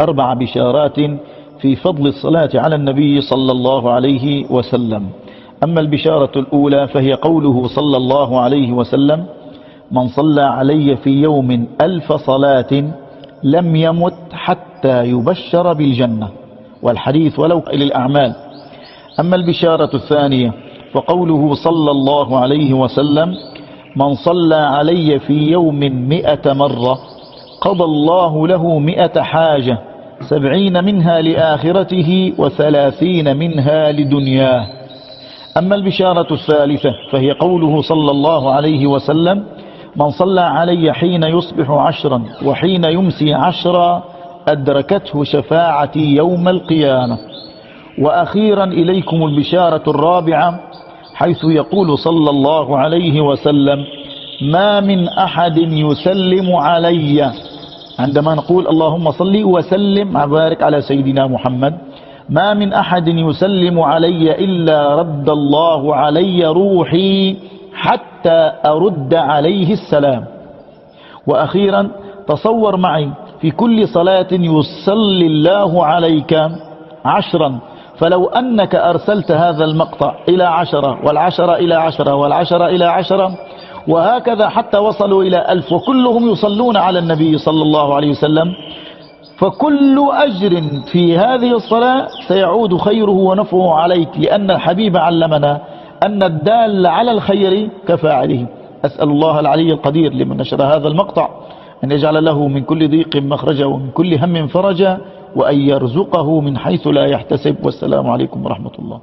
أربع بشارات في فضل الصلاة على النبي صلى الله عليه وسلم. أما البشارة الأولى فهي قوله صلى الله عليه وسلم من صلى علي في يوم ألف صلاة لم يمت حتى يبشر بالجنة. والحديث ولو إلى الأعمال. أما البشارة الثانية فقوله صلى الله عليه وسلم من صلى علي في يوم مئة مرة قضى الله له مئة حاجة سبعين منها لآخرته وثلاثين منها لدنياه. أما البشارة الثالثة فهي قوله صلى الله عليه وسلم من صلى علي حين يصبح عشرا وحين يمسي عشرا أدركته شفاعتي يوم القيامة. وأخيرا إليكم البشارة الرابعة حيث يقول صلى الله عليه وسلم ما من أحد يسلم علي عندما نقول اللهم صل وسلم وبارك على سيدنا محمد. ما من أحد يسلم علي إلا رد الله علي روحي حتى أرد عليه السلام. وأخيرا تصور معي في كل صلاة يصلي الله عليك عشرا. فلو أنك أرسلت هذا المقطع إلى عشرة والعشرة إلى عشرة والعشرة إلى عشرة وهكذا حتى وصلوا إلى ألف. وكلهم يصلون على النبي صلى الله عليه وسلم. فكل أجر في هذه الصلاة سيعود خيره ونفعه عليك لأن الحبيب علمنا أن الدال على الخير كفاعله أسأل الله العلي القدير لمن نشر هذا المقطع أن يجعل له من كل ضيق مخرجا ومن كل هم فرجا وأن يرزقه من حيث لا يحتسب. والسلام عليكم ورحمة الله.